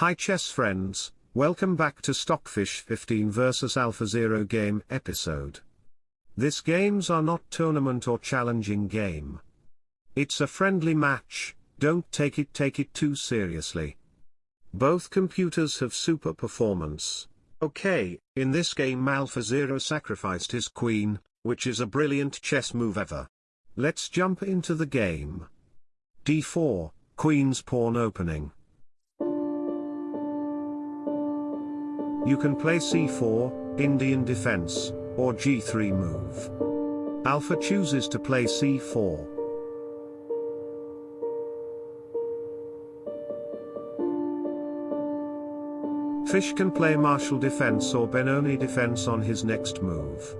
Hi chess friends, welcome back to Stockfish 15 vs Alpha Zero game episode. This games are not tournament or challenging game. It's a friendly match, don't take it take it too seriously. Both computers have super performance. Okay, in this game Alpha Zero sacrificed his queen, which is a brilliant chess move ever. Let's jump into the game. d4, queen's pawn opening. You can play c4, Indian defense, or g3 move. Alpha chooses to play c4. Fish can play Marshall defense or Benoni defense on his next move.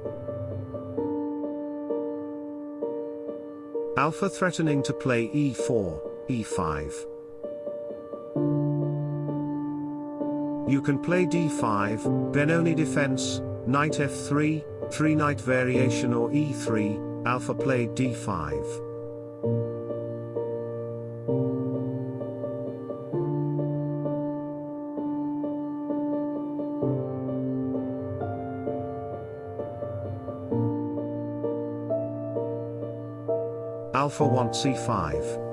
Alpha threatening to play e4, e5. You can play d5, Benoni defense, knight f3, 3 knight variation or e3, alpha played d5. Alpha wants c5.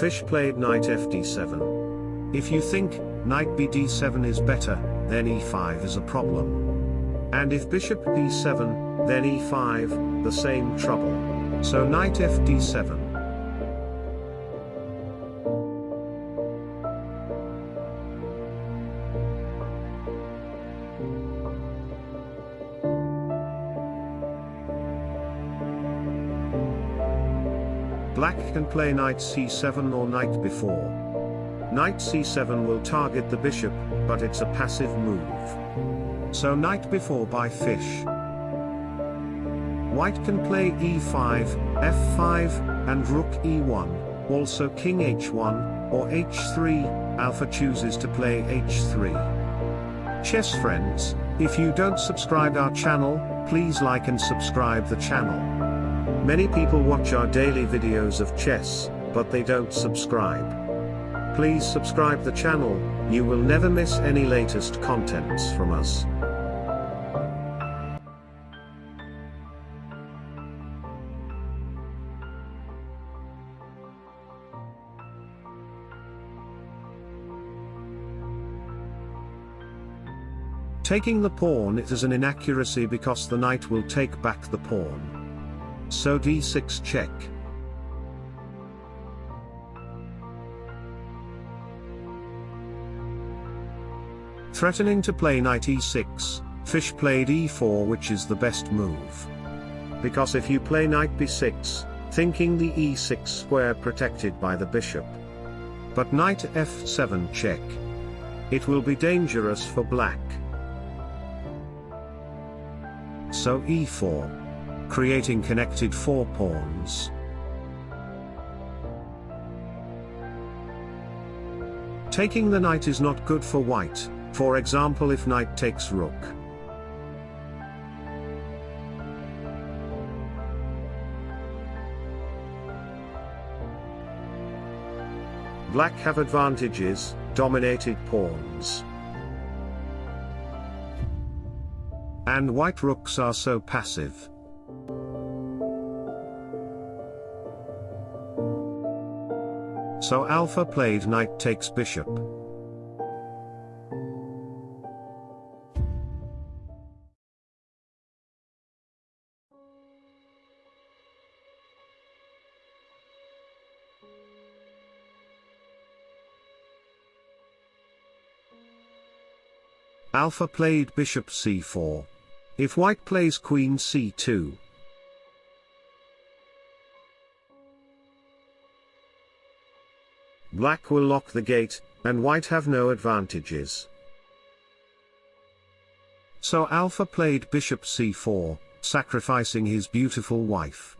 Fish played knight fd7. If you think, knight bd7 is better, then e5 is a problem. And if bishop b7, then e5, the same trouble. So knight fd7. Black can play knight c7 or knight b4. Knight c7 will target the bishop, but it's a passive move. So knight b4 by fish. White can play e5, f5, and rook e1, also king h1, or h3, alpha chooses to play h3. Chess friends, if you don't subscribe our channel, please like and subscribe the channel. Many people watch our daily videos of chess, but they don't subscribe. Please subscribe the channel, you will never miss any latest contents from us. Taking the pawn it is an inaccuracy because the knight will take back the pawn. So d6 check. Threatening to play knight e6, fish played e4 which is the best move. Because if you play knight b6, thinking the e6 square protected by the bishop. But knight f7 check. It will be dangerous for black. So e4 creating connected four pawns. Taking the knight is not good for white, for example if knight takes rook. Black have advantages, dominated pawns. And white rooks are so passive. So alpha played knight takes bishop. Alpha played bishop c4. If white plays queen c2, Black will lock the gate, and white have no advantages. So Alpha played bishop c4, sacrificing his beautiful wife.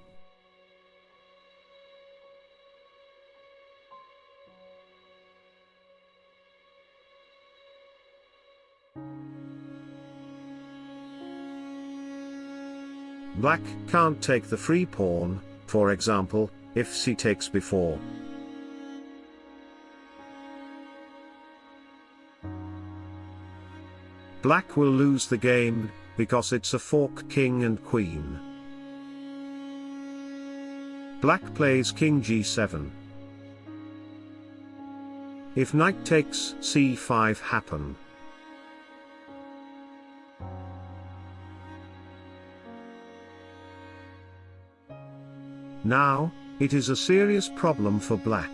Black can't take the free pawn, for example, if c takes before. Black will lose the game, because it's a fork king and queen. Black plays king g7. If knight takes c5 happen. Now, it is a serious problem for black.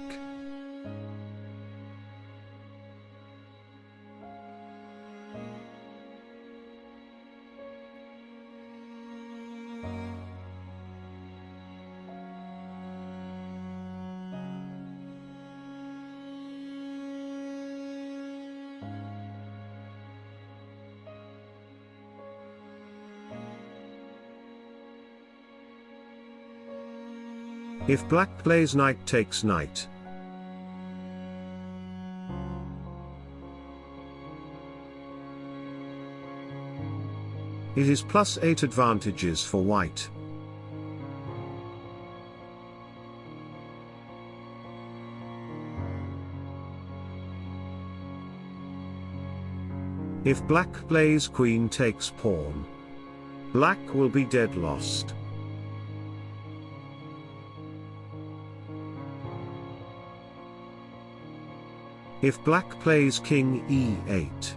If black plays knight takes knight. It is plus 8 advantages for white. If black plays queen takes pawn. Black will be dead lost. If black plays king e8.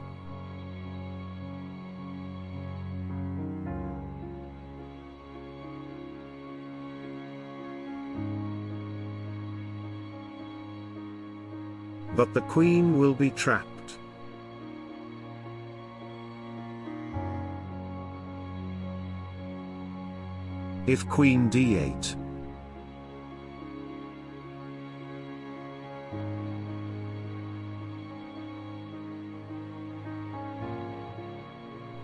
But the queen will be trapped. If queen d8.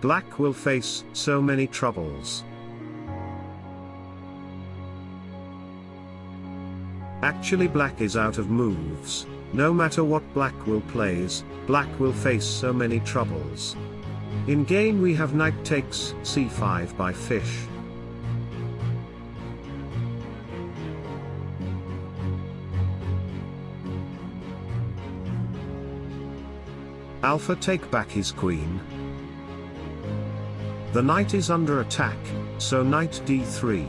Black will face so many troubles. Actually black is out of moves, no matter what black will plays, black will face so many troubles. In game we have knight takes c5 by fish. Alpha take back his queen, the knight is under attack, so knight d3.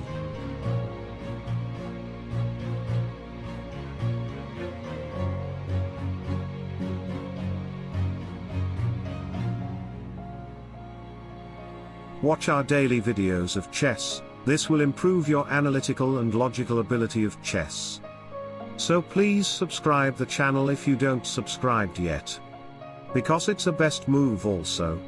Watch our daily videos of chess, this will improve your analytical and logical ability of chess. So please subscribe the channel if you don't subscribed yet. Because it's a best move also.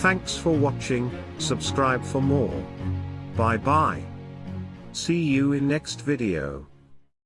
Thanks for watching, subscribe for more. Bye bye. See you in next video.